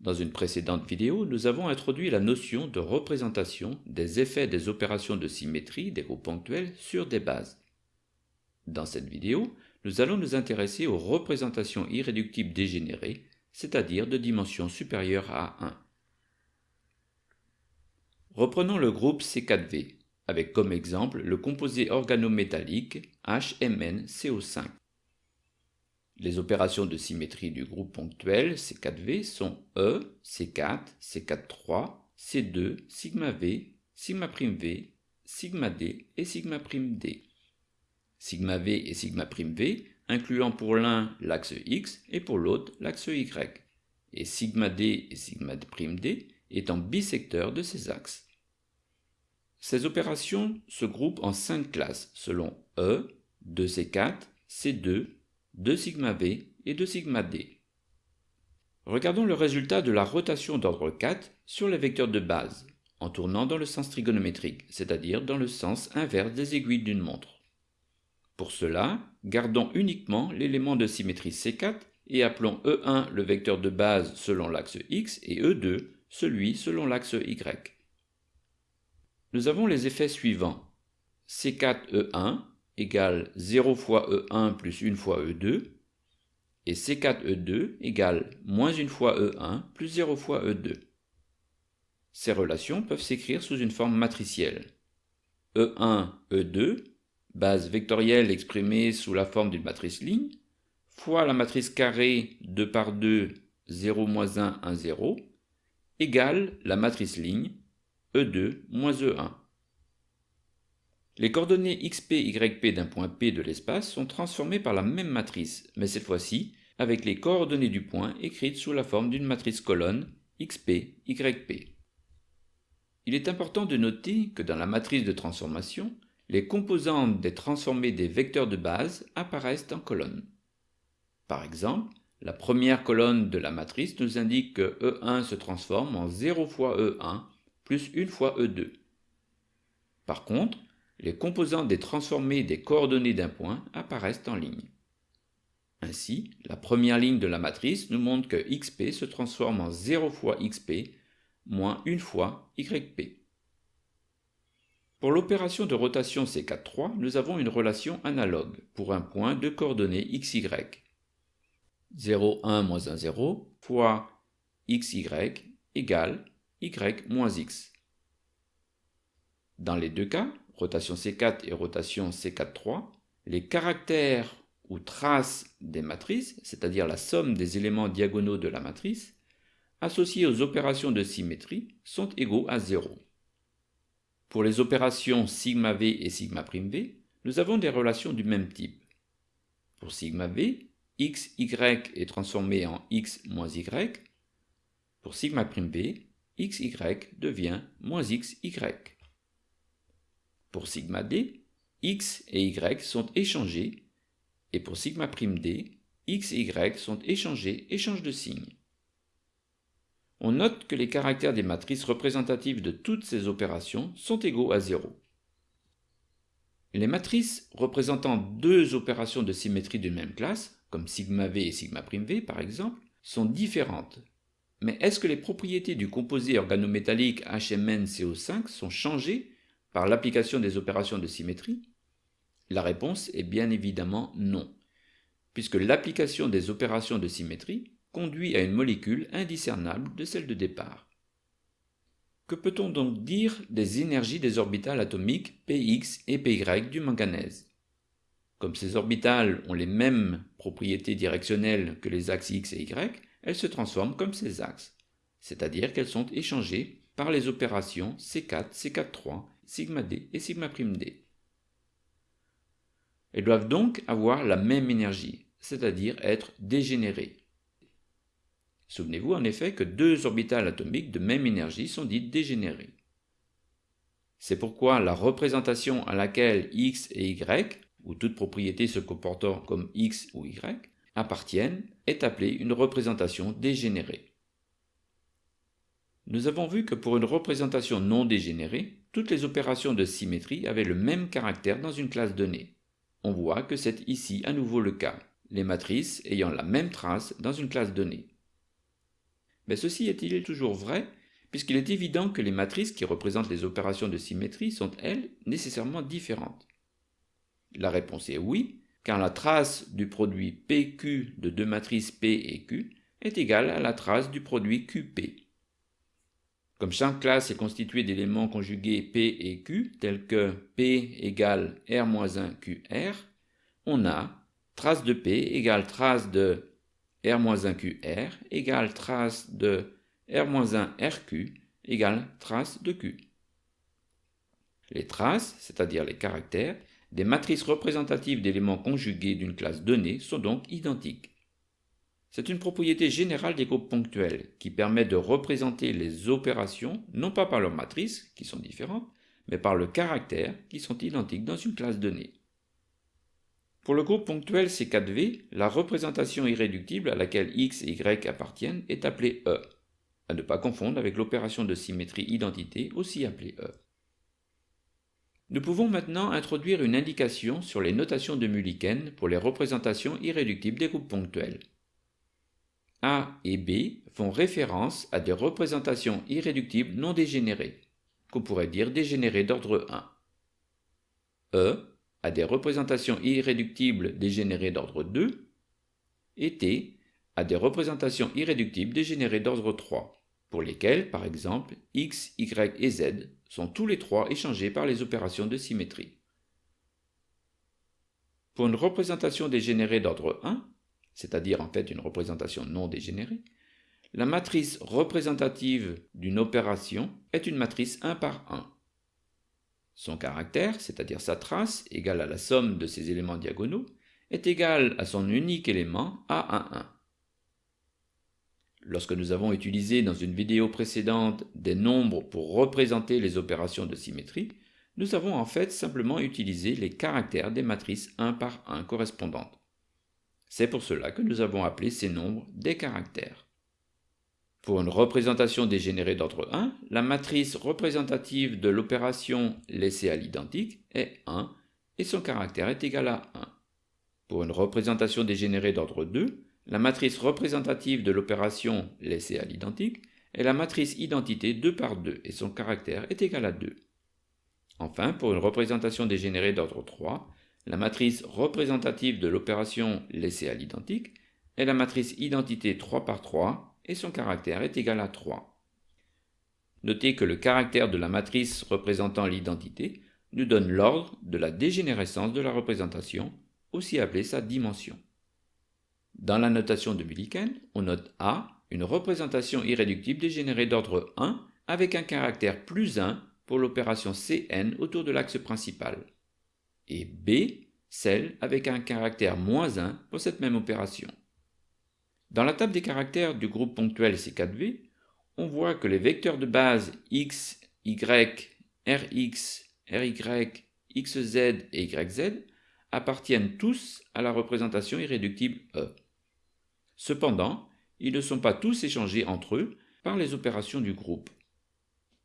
Dans une précédente vidéo, nous avons introduit la notion de représentation des effets des opérations de symétrie des groupes ponctuels sur des bases. Dans cette vidéo, nous allons nous intéresser aux représentations irréductibles dégénérées, c'est-à-dire de dimension supérieure à 1. Reprenons le groupe C4V, avec comme exemple le composé organométallique HMnCO5. Les opérations de symétrie du groupe ponctuel C4V sont E, C4, C4-3, C2, sigma V, sigma V, sigma D et sigma D. Sigma V et sigma V incluant pour l'un l'axe X et pour l'autre l'axe Y, et sigma D et sigma D étant bisecteurs de ces axes. Ces opérations se groupent en cinq classes selon E, 2C4, C2, 2 sigma V et 2 sigma D. Regardons le résultat de la rotation d'ordre 4 sur les vecteurs de base, en tournant dans le sens trigonométrique, c'est-à-dire dans le sens inverse des aiguilles d'une montre. Pour cela, gardons uniquement l'élément de symétrie C4 et appelons E1 le vecteur de base selon l'axe X et E2 celui selon l'axe Y. Nous avons les effets suivants. C4E1 égale 0 fois E1 plus 1 fois E2, et C4E2 égale moins 1 fois E1 plus 0 fois E2. Ces relations peuvent s'écrire sous une forme matricielle. E1, E2, base vectorielle exprimée sous la forme d'une matrice ligne, fois la matrice carrée 2 par 2, 0, moins 1, 1, 0, égale la matrice ligne E2 moins E1. Les coordonnées xp, yp d'un point P de l'espace sont transformées par la même matrice, mais cette fois-ci avec les coordonnées du point écrites sous la forme d'une matrice colonne xp, yp. Il est important de noter que dans la matrice de transformation, les composantes des transformés des vecteurs de base apparaissent en colonne. Par exemple, la première colonne de la matrice nous indique que E1 se transforme en 0 fois E1 plus 1 fois E2. Par contre, les composantes des transformés des coordonnées d'un point apparaissent en ligne. Ainsi, la première ligne de la matrice nous montre que xp se transforme en 0 fois xp moins 1 fois yp. Pour l'opération de rotation C4-3, nous avons une relation analogue pour un point de coordonnées xy. 0, 1 moins 1, 0 fois xy égale y moins x. Dans les deux cas, rotation C4 et rotation C4-3, les caractères ou traces des matrices, c'est-à-dire la somme des éléments diagonaux de la matrice, associés aux opérations de symétrie, sont égaux à 0. Pour les opérations sigma V et sigma V, nous avons des relations du même type. Pour sigma V, x, y est transformé en x moins y. Pour sigma V, x, y devient moins x, y. Pour sigma d, x et y sont échangés, et pour sigma x et y sont échangés et changent de signe. On note que les caractères des matrices représentatives de toutes ces opérations sont égaux à 0. Les matrices représentant deux opérations de symétrie d'une même classe, comme sigma v et sigma par exemple, sont différentes. Mais est-ce que les propriétés du composé organométallique HMnCO5 sont changées par l'application des opérations de symétrie La réponse est bien évidemment non, puisque l'application des opérations de symétrie conduit à une molécule indiscernable de celle de départ. Que peut-on donc dire des énergies des orbitales atomiques px et py du manganèse? Comme ces orbitales ont les mêmes propriétés directionnelles que les axes x et y, elles se transforment comme ces axes, c'est-à-dire qu'elles sont échangées par les opérations C4, C4-3 sigma d et sigma d. Elles doivent donc avoir la même énergie, c'est-à-dire être dégénérées. Souvenez-vous en effet que deux orbitales atomiques de même énergie sont dites dégénérées. C'est pourquoi la représentation à laquelle x et y, ou toute propriété se comportant comme x ou y, appartiennent, est appelée une représentation dégénérée. Nous avons vu que pour une représentation non dégénérée, toutes les opérations de symétrie avaient le même caractère dans une classe donnée. On voit que c'est ici à nouveau le cas, les matrices ayant la même trace dans une classe donnée. Mais ceci est-il toujours vrai puisqu'il est évident que les matrices qui représentent les opérations de symétrie sont, elles, nécessairement différentes? La réponse est oui, car la trace du produit PQ de deux matrices P et Q est égale à la trace du produit QP. Comme chaque classe est constituée d'éléments conjugués P et Q, tels que P égale R-1 QR, on a trace de P égale trace de R-1 QR égale trace de R-1 RQ égale trace de Q. Les traces, c'est-à-dire les caractères, des matrices représentatives d'éléments conjugués d'une classe donnée sont donc identiques. C'est une propriété générale des groupes ponctuels qui permet de représenter les opérations non pas par leurs matrices, qui sont différentes, mais par le caractère, qui sont identiques dans une classe donnée. Pour le groupe ponctuel C4V, la représentation irréductible à laquelle x et y appartiennent est appelée E à ne pas confondre avec l'opération de symétrie identité, aussi appelée E. Nous pouvons maintenant introduire une indication sur les notations de Mulliken pour les représentations irréductibles des groupes ponctuels. A et B font référence à des représentations irréductibles non dégénérées, qu'on pourrait dire dégénérées d'ordre 1. E a des représentations irréductibles dégénérées d'ordre 2, et T a des représentations irréductibles dégénérées d'ordre 3 pour lesquels, par exemple, x, y et z sont tous les trois échangés par les opérations de symétrie. Pour une représentation dégénérée d'ordre 1, c'est-à-dire en fait une représentation non dégénérée, la matrice représentative d'une opération est une matrice 1 par 1. Son caractère, c'est-à-dire sa trace, égale à la somme de ses éléments diagonaux, est égal à son unique élément A11. Lorsque nous avons utilisé dans une vidéo précédente des nombres pour représenter les opérations de symétrie, nous avons en fait simplement utilisé les caractères des matrices 1 par 1 correspondantes. C'est pour cela que nous avons appelé ces nombres des caractères. Pour une représentation dégénérée d'ordre 1, la matrice représentative de l'opération laissée à l'identique est 1 et son caractère est égal à 1. Pour une représentation dégénérée d'ordre 2, la matrice représentative de l'opération laissée à l'identique est la matrice identité 2 par 2 et son caractère est égal à 2. Enfin, pour une représentation dégénérée d'ordre 3, la matrice représentative de l'opération laissée à l'identique est la matrice identité 3 par 3 et son caractère est égal à 3. Notez que le caractère de la matrice représentant l'identité nous donne l'ordre de la dégénérescence de la représentation, aussi appelée sa dimension. Dans la notation de Millikan, on note A, une représentation irréductible dégénérée d'ordre 1 avec un caractère plus 1 pour l'opération Cn autour de l'axe principal, et B, celle avec un caractère moins 1 pour cette même opération. Dans la table des caractères du groupe ponctuel C4V, on voit que les vecteurs de base x, y, rx, ry, xz et yz appartiennent tous à la représentation irréductible E. Cependant, ils ne sont pas tous échangés entre eux par les opérations du groupe.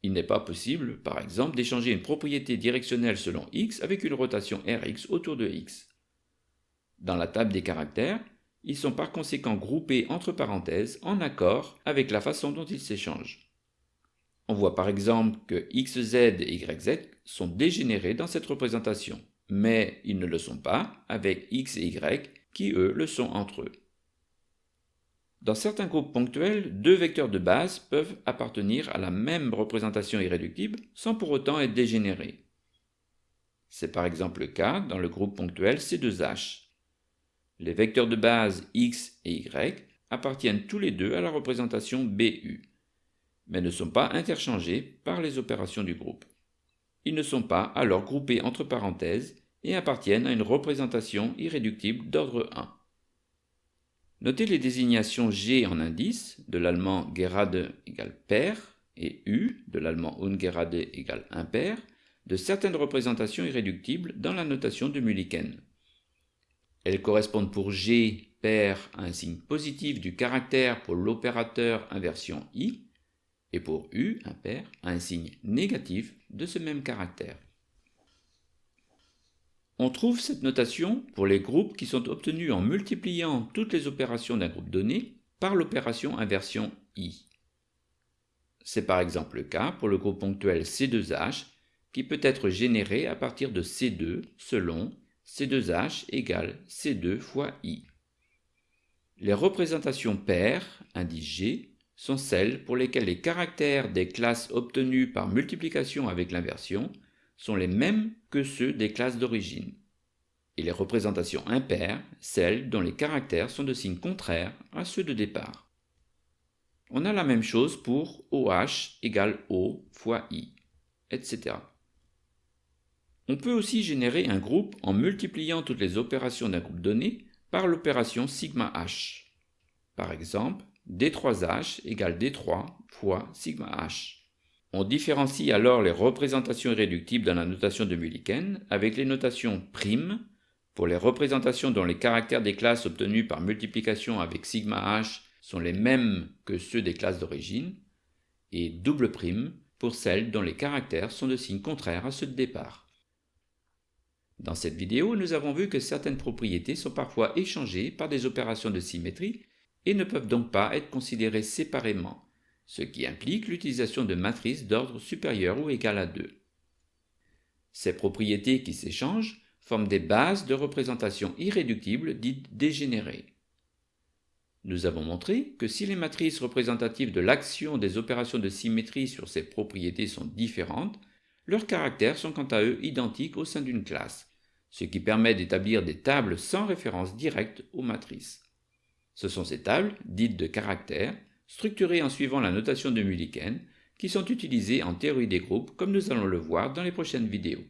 Il n'est pas possible, par exemple, d'échanger une propriété directionnelle selon x avec une rotation Rx autour de x. Dans la table des caractères, ils sont par conséquent groupés entre parenthèses en accord avec la façon dont ils s'échangent. On voit par exemple que xz et yz sont dégénérés dans cette représentation, mais ils ne le sont pas avec x et y qui eux le sont entre eux. Dans certains groupes ponctuels, deux vecteurs de base peuvent appartenir à la même représentation irréductible sans pour autant être dégénérés. C'est par exemple le cas dans le groupe ponctuel C2H. Les vecteurs de base x et y appartiennent tous les deux à la représentation BU, mais ne sont pas interchangés par les opérations du groupe. Ils ne sont pas alors groupés entre parenthèses et appartiennent à une représentation irréductible d'ordre 1. Notez les désignations G en indice, de l'allemand gerade égale pair, et U, de l'allemand ungerade égale impair, de certaines représentations irréductibles dans la notation de Mulliken. Elles correspondent pour G pair à un signe positif du caractère pour l'opérateur inversion I, et pour U, impair, à un signe négatif de ce même caractère. On trouve cette notation pour les groupes qui sont obtenus en multipliant toutes les opérations d'un groupe donné par l'opération inversion i. C'est par exemple le cas pour le groupe ponctuel C2H qui peut être généré à partir de C2 selon C2H égale C2 fois I. Les représentations paires, indice G, sont celles pour lesquelles les caractères des classes obtenues par multiplication avec l'inversion sont les mêmes que ceux des classes d'origine. Et les représentations impaires, celles dont les caractères sont de signe contraire à ceux de départ. On a la même chose pour OH égale O fois I, etc. On peut aussi générer un groupe en multipliant toutes les opérations d'un groupe donné par l'opération sigma h. Par exemple, D3H égale D3 fois sigma h. On différencie alors les représentations irréductibles dans la notation de Mulliken avec les notations prime pour les représentations dont les caractères des classes obtenues par multiplication avec sigma h sont les mêmes que ceux des classes d'origine, et double prime pour celles dont les caractères sont de signe contraire à ceux de départ. Dans cette vidéo, nous avons vu que certaines propriétés sont parfois échangées par des opérations de symétrie et ne peuvent donc pas être considérées séparément, ce qui implique l'utilisation de matrices d'ordre supérieur ou égal à 2. Ces propriétés qui s'échangent forment des bases de représentation irréductibles dites dégénérées. Nous avons montré que si les matrices représentatives de l'action des opérations de symétrie sur ces propriétés sont différentes, leurs caractères sont quant à eux identiques au sein d'une classe, ce qui permet d'établir des tables sans référence directe aux matrices. Ce sont ces tables, dites de caractères, structurées en suivant la notation de Mulliken, qui sont utilisées en théorie des groupes comme nous allons le voir dans les prochaines vidéos.